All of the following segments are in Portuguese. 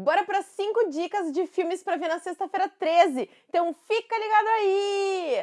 Bora para cinco dicas de filmes para ver na sexta-feira 13. Então fica ligado aí!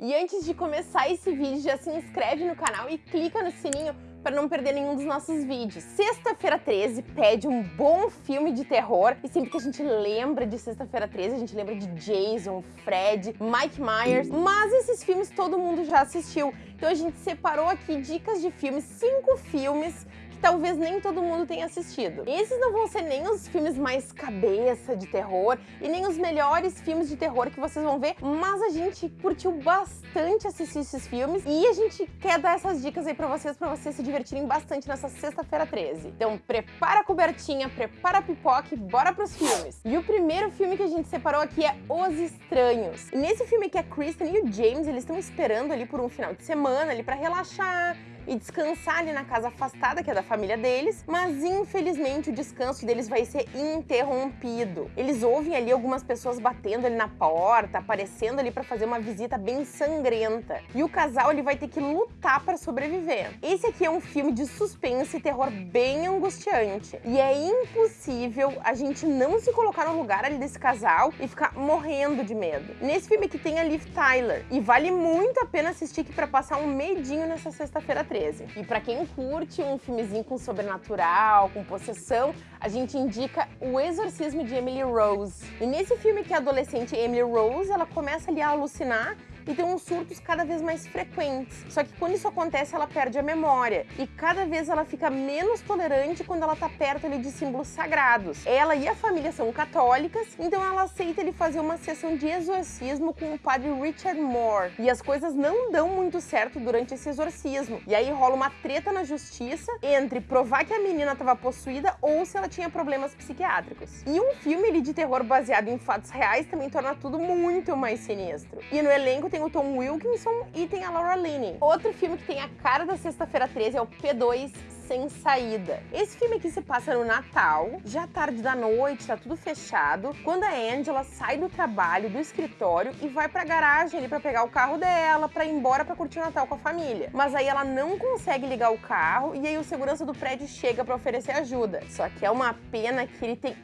E antes de começar esse vídeo, já se inscreve no canal e clica no sininho para não perder nenhum dos nossos vídeos. Sexta-feira 13 pede um bom filme de terror e sempre que a gente lembra de Sexta-feira 13, a gente lembra de Jason, Fred, Mike Myers, mas esses filmes todo mundo já assistiu. Então a gente separou aqui dicas de filmes, cinco filmes que talvez nem todo mundo tenha assistido. Esses não vão ser nem os filmes mais cabeça de terror e nem os melhores filmes de terror que vocês vão ver, mas a gente curtiu bastante assistir esses filmes e a gente quer dar essas dicas aí pra vocês, pra vocês se divertirem bastante nessa sexta-feira 13. Então prepara a cobertinha, prepara a pipoca e bora pros filmes. E o primeiro filme que a gente separou aqui é Os Estranhos. E nesse filme aqui a Kristen e o James, eles estão esperando ali por um final de semana ali pra relaxar, e descansar ali na casa afastada, que é da família deles, mas infelizmente o descanso deles vai ser interrompido. Eles ouvem ali algumas pessoas batendo ali na porta, aparecendo ali para fazer uma visita bem sangrenta. E o casal ele vai ter que lutar para sobreviver. Esse aqui é um filme de suspense e terror bem angustiante. E é impossível a gente não se colocar no lugar ali desse casal e ficar morrendo de medo. Nesse filme aqui tem a Liv Tyler e vale muito a pena assistir aqui para passar um medinho nessa sexta-feira 13. 13. E para quem curte um filmezinho com sobrenatural, com possessão, a gente indica O Exorcismo de Emily Rose. E nesse filme que a adolescente Emily Rose, ela começa ali a alucinar e tem uns surtos cada vez mais frequentes. Só que quando isso acontece, ela perde a memória e cada vez ela fica menos tolerante quando ela tá perto ali de símbolos sagrados. Ela e a família são católicas, então ela aceita ele fazer uma sessão de exorcismo com o padre Richard Moore. E as coisas não dão muito certo durante esse exorcismo. E aí rola uma treta na justiça entre provar que a menina estava possuída ou se ela tinha problemas psiquiátricos. E um filme de terror baseado em fatos reais também torna tudo muito mais sinistro. E no elenco tem tem o Tom Wilkinson e tem a Laura Linney. Outro filme que tem a cara da Sexta-feira 13 é o P2 sem saída. Esse filme aqui se passa no Natal, já tarde da noite, tá tudo fechado, quando a Angela sai do trabalho, do escritório e vai pra garagem ali pra pegar o carro dela, pra ir embora pra curtir o Natal com a família. Mas aí ela não consegue ligar o carro e aí o segurança do prédio chega pra oferecer ajuda. Só que é uma pena que ele tem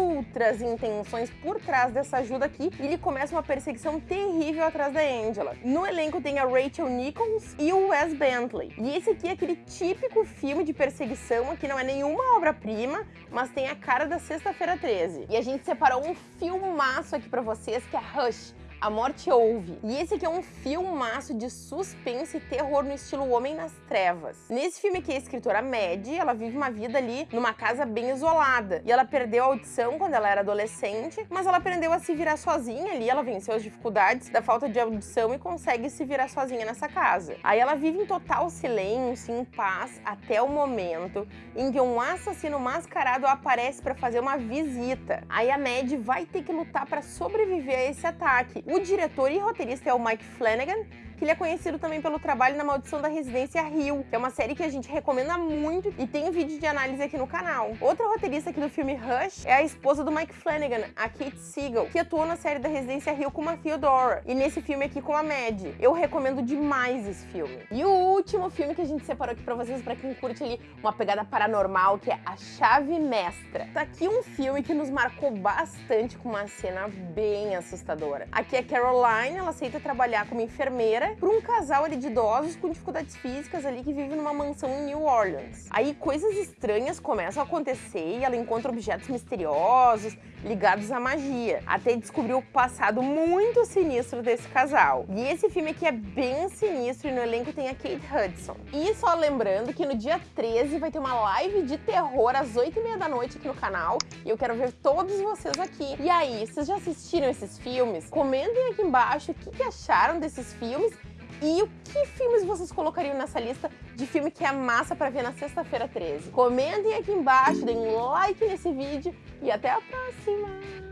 outras intenções por trás dessa ajuda aqui e ele começa uma perseguição terrível atrás da Angela. No elenco tem a Rachel Nichols e o Wes Bentley. E esse aqui é aquele típico filme de perseguição aqui não é nenhuma obra-prima, mas tem a cara da Sexta-feira 13. E a gente separou um filmaço aqui pra vocês, que é Rush, a Morte Ouve. E esse aqui é um filmaço de suspense e terror no estilo Homem nas Trevas. Nesse filme aqui, a escritora Maddie, ela vive uma vida ali numa casa bem isolada. E ela perdeu a audição quando ela era adolescente, mas ela aprendeu a se virar sozinha ali, ela venceu as dificuldades da falta de audição e consegue se virar sozinha nessa casa. Aí ela vive em total silêncio, em paz, até o momento em que um assassino mascarado aparece para fazer uma visita. Aí a Maddie vai ter que lutar para sobreviver a esse ataque. O diretor e roteirista é o Mike Flanagan, que ele é conhecido também pelo trabalho na Maldição da Residência Hill, que é uma série que a gente recomenda muito e tem um vídeo de análise aqui no canal. Outra roteirista aqui do filme Rush é a esposa do Mike Flanagan, a Kate Siegel, que atuou na série da Residência Hill com a Theodora e nesse filme aqui com a Mad. Eu recomendo demais esse filme. E o último filme que a gente separou aqui pra vocês, pra quem curte ali uma pegada paranormal, que é A Chave Mestra. Tá aqui um filme que nos marcou bastante com uma cena bem assustadora. Aqui é Caroline, ela aceita trabalhar como enfermeira para um casal ali de idosos com dificuldades físicas ali que vive numa mansão em New Orleans. Aí coisas estranhas começam a acontecer e ela encontra objetos misteriosos ligados à magia, até descobrir o passado muito sinistro desse casal. E esse filme aqui é bem sinistro e no elenco tem a Kate Hudson. E só lembrando que no dia 13 vai ter uma live de terror às 8h30 da noite aqui no canal e eu quero ver todos vocês aqui. E aí, vocês já assistiram esses filmes? Comentem aqui embaixo o que acharam desses filmes e o que filmes vocês colocariam nessa lista de filme que é massa para ver na sexta-feira 13? Comentem aqui embaixo, deem um like nesse vídeo e até a próxima!